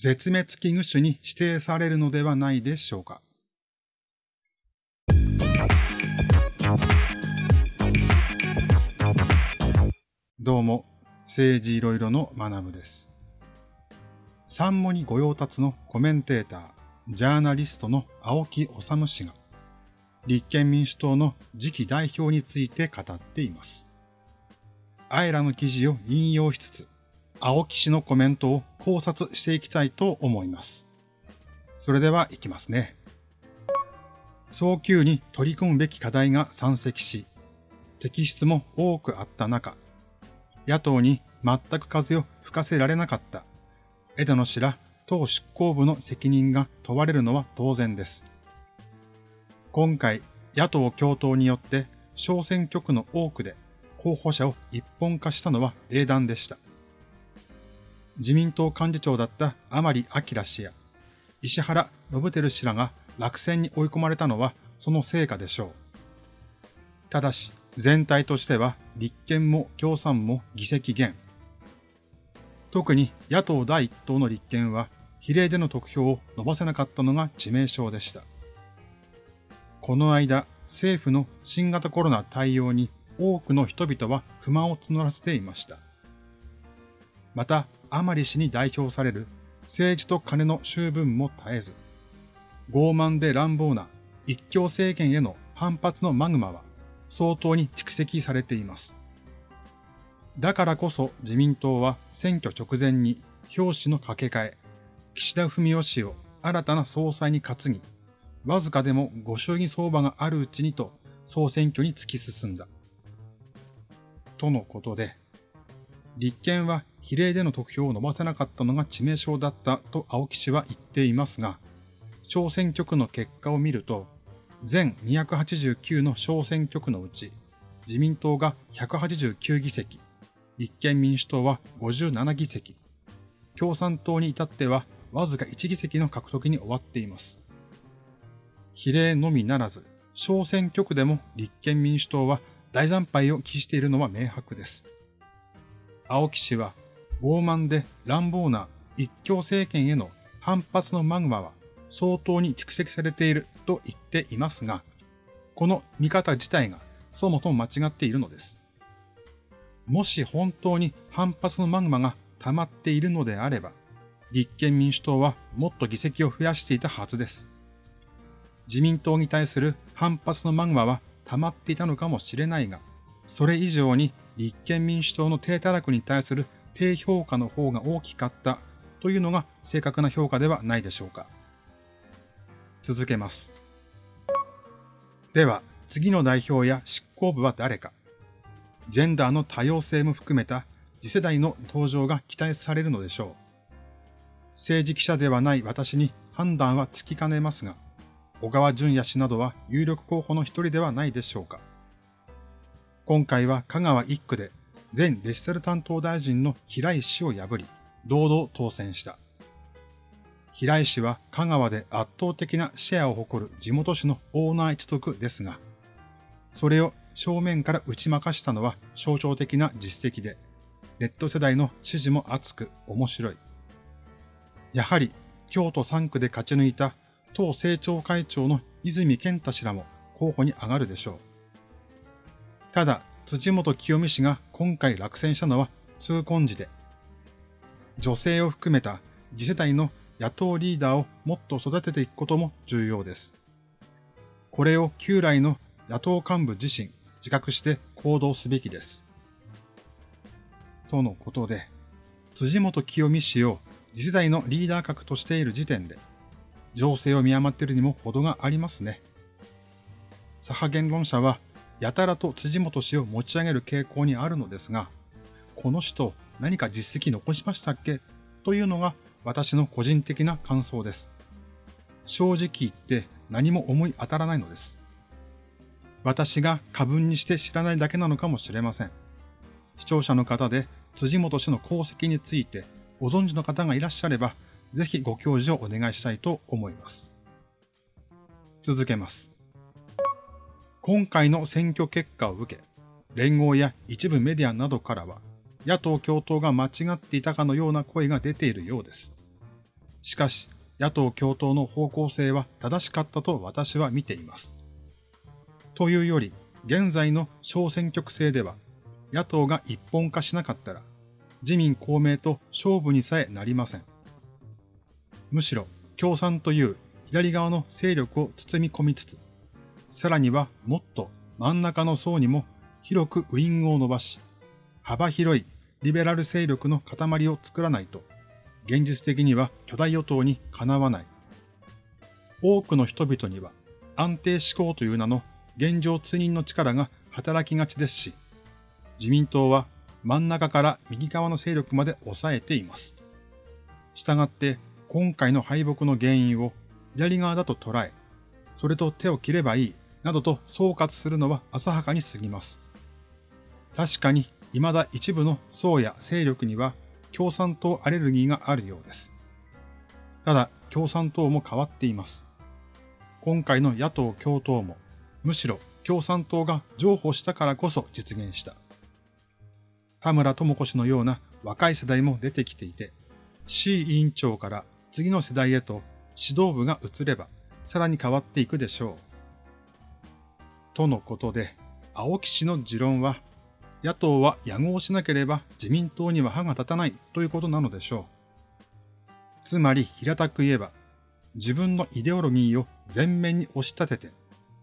絶滅危惧種に指定されるのではないでしょうか。どうも、政治いろいろの学部です。三モに御用達のコメンテーター、ジャーナリストの青木治氏が、立憲民主党の次期代表について語っています。あえらの記事を引用しつつ、青木氏のコメントを考察していきたいと思います。それでは行きますね。早急に取り組むべき課題が山積し、摘出も多くあった中、野党に全く風を吹かせられなかった枝野氏ら党執行部の責任が問われるのは当然です。今回、野党共闘によって小選挙区の多くで候補者を一本化したのは英断でした。自民党幹事長だった甘利明氏や石原信輝氏らが落選に追い込まれたのはその成果でしょう。ただし、全体としては立憲も共産も議席減。特に野党第一党の立憲は比例での得票を伸ばせなかったのが致命傷でした。この間、政府の新型コロナ対応に多くの人々は不満を募らせていました。また、甘利氏に代表される政治と金の修分も絶えず、傲慢で乱暴な一強政権への反発のマグマは相当に蓄積されています。だからこそ自民党は選挙直前に表紙の掛け替え、岸田文雄氏を新たな総裁に担ぎ、わずかでもご祝儀相場があるうちにと総選挙に突き進んだ。とのことで、立憲は比例での得票を伸ばせなかったのが致命傷だったと青木氏は言っていますが、小選挙区の結果を見ると、全289の小選挙区のうち、自民党が189議席、立憲民主党は57議席、共産党に至ってはわずか1議席の獲得に終わっています。比例のみならず、小選挙区でも立憲民主党は大惨敗を期しているのは明白です。青木氏は傲慢で乱暴な一強政権への反発のマグマは相当に蓄積されていると言っていますが、この見方自体がそもそも間違っているのです。もし本当に反発のマグマが溜まっているのであれば、立憲民主党はもっと議席を増やしていたはずです。自民党に対する反発のマグマは溜まっていたのかもしれないが、それ以上に立憲民主党の低たらくに対する低評価の方が大きかったというのが正確な評価ではないでしょうか。続けます。では、次の代表や執行部は誰か。ジェンダーの多様性も含めた次世代の登場が期待されるのでしょう。政治記者ではない私に判断はつきかねますが、小川淳也氏などは有力候補の一人ではないでしょうか。今回は香川一区で前デジタル担当大臣の平井氏を破り、堂々当選した。平井氏は香川で圧倒的なシェアを誇る地元紙のオーナー一族ですが、それを正面から打ち負かしたのは象徴的な実績で、ネット世代の支持も厚く面白い。やはり京都3区で勝ち抜いた党政調会長の泉健太氏らも候補に上がるでしょう。ただ、辻元清美氏が今回落選したのは痛恨時で、女性を含めた次世代の野党リーダーをもっと育てていくことも重要です。これを旧来の野党幹部自身自覚して行動すべきです。とのことで、辻元清美氏を次世代のリーダー格としている時点で、情勢を見余っているにも程がありますね。左派言論者はやたらと辻元氏を持ち上げる傾向にあるのですが、この人何か実績残しましたっけ？というのが私の個人的な感想です。正直言って何も思い当たらないのです。私が過分にして知らないだけなのかもしれません。視聴者の方で辻元氏の功績についてご存知の方がいらっしゃれば、ぜひご教示をお願いしたいと思います。続けます。今回の選挙結果を受け、連合や一部メディアなどからは、野党共闘が間違っていたかのような声が出ているようです。しかし、野党共闘の方向性は正しかったと私は見ています。というより、現在の小選挙区制では、野党が一本化しなかったら、自民公明と勝負にさえなりません。むしろ、共産という左側の勢力を包み込みつつ、さらにはもっと真ん中の層にも広くウイングを伸ばし、幅広いリベラル勢力の塊を作らないと、現実的には巨大与党にかなわない。多くの人々には安定志向という名の現状通認の力が働きがちですし、自民党は真ん中から右側の勢力まで抑えています。したがって今回の敗北の原因を左側だと捉え、それと手を切ればいいなどと総括するのは浅はかに過ぎます。確かに未だ一部の層や勢力には共産党アレルギーがあるようです。ただ共産党も変わっています。今回の野党共闘もむしろ共産党が譲歩したからこそ実現した。田村智子氏のような若い世代も出てきていて、C 委員長から次の世代へと指導部が移ればさらに変わっていくでしょう。とのことで、青木氏の持論は野党は野合しなければ自民党には歯が立たないということなのでしょう。つまり平たく言えば、自分のイデオロギーを前面に押し立てて、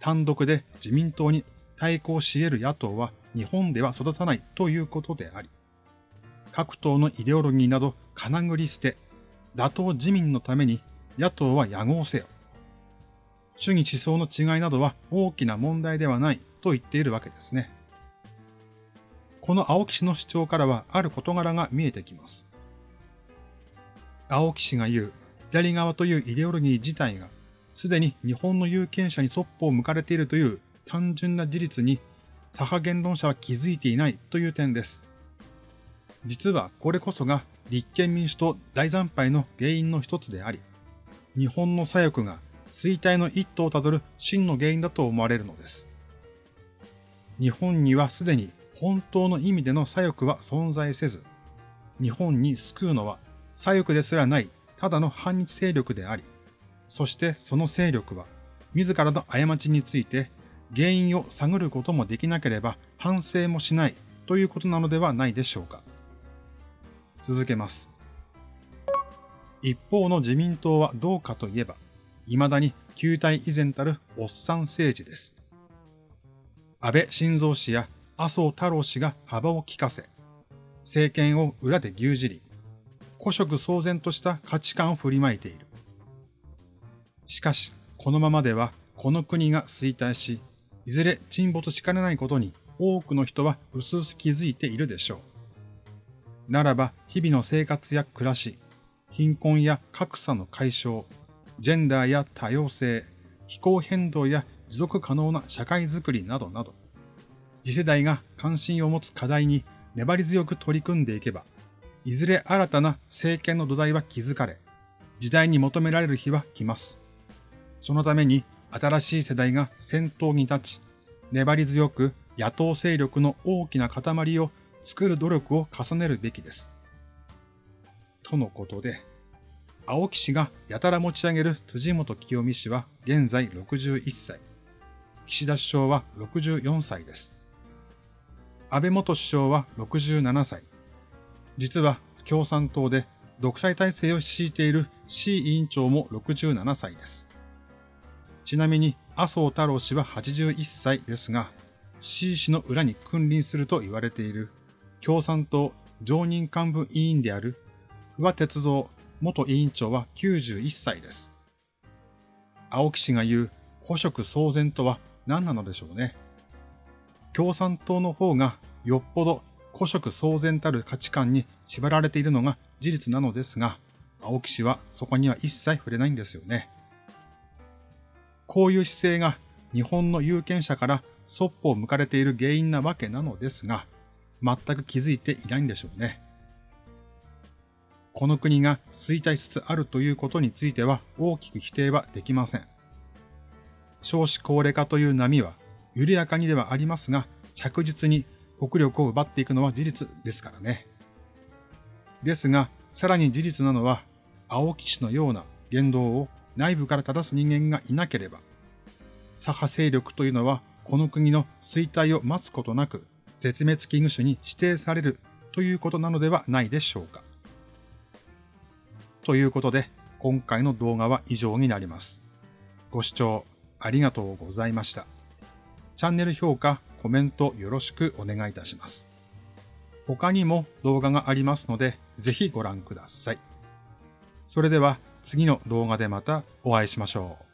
単独で自民党に対抗し得る野党は日本では育たないということであり、各党のイデオロギーなど金繰り捨て、打倒自民のために野党は野合せよ。主義思想の違いなどは大きな問題ではないと言っているわけですね。この青木氏の主張からはある事柄が見えてきます。青木氏が言う左側というイデオロギー自体がすでに日本の有権者にそっぽを向かれているという単純な事実に左派言論者は気づいていないという点です。実はこれこそが立憲民主党大惨敗の原因の一つであり、日本の左翼が衰退の一途をたどる真の原因だと思われるのです。日本にはすでに本当の意味での左翼は存在せず、日本に救うのは左翼ですらないただの反日勢力であり、そしてその勢力は自らの過ちについて原因を探ることもできなければ反省もしないということなのではないでしょうか。続けます。一方の自民党はどうかといえば、未だに旧体以前たるおっさん政治です。安倍晋三氏や麻生太郎氏が幅を利かせ、政権を裏で牛耳り、古色騒然とした価値観を振りまいている。しかし、このままではこの国が衰退し、いずれ沈没しかねないことに多くの人は薄々気づいているでしょう。ならば、日々の生活や暮らし、貧困や格差の解消、ジェンダーや多様性、気候変動や持続可能な社会づくりなどなど、次世代が関心を持つ課題に粘り強く取り組んでいけば、いずれ新たな政権の土台は築かれ、時代に求められる日は来ます。そのために新しい世代が先頭に立ち、粘り強く野党勢力の大きな塊を作る努力を重ねるべきです。とのことで、青木氏がやたら持ち上げる辻元清美氏は現在61歳。岸田首相は64歳です。安倍元首相は67歳。実は共産党で独裁体制を敷いている C 委員長も67歳です。ちなみに麻生太郎氏は81歳ですが、C 氏の裏に君臨すると言われている共産党常任幹部委員である不破鉄道元委員長は91歳です。青木氏が言う古色騒然とは何なのでしょうね。共産党の方がよっぽど古色騒然たる価値観に縛られているのが事実なのですが、青木氏はそこには一切触れないんですよね。こういう姿勢が日本の有権者からそっぽを向かれている原因なわけなのですが、全く気づいていないんでしょうね。この国が衰退しつつあるということについては大きく否定はできません。少子高齢化という波は緩やかにではありますが、着実に国力を奪っていくのは事実ですからね。ですが、さらに事実なのは、青木氏のような言動を内部から正す人間がいなければ、左派勢力というのはこの国の衰退を待つことなく絶滅危惧種に指定されるということなのではないでしょうか。ということで、今回の動画は以上になります。ご視聴ありがとうございました。チャンネル評価、コメントよろしくお願いいたします。他にも動画がありますので、ぜひご覧ください。それでは次の動画でまたお会いしましょう。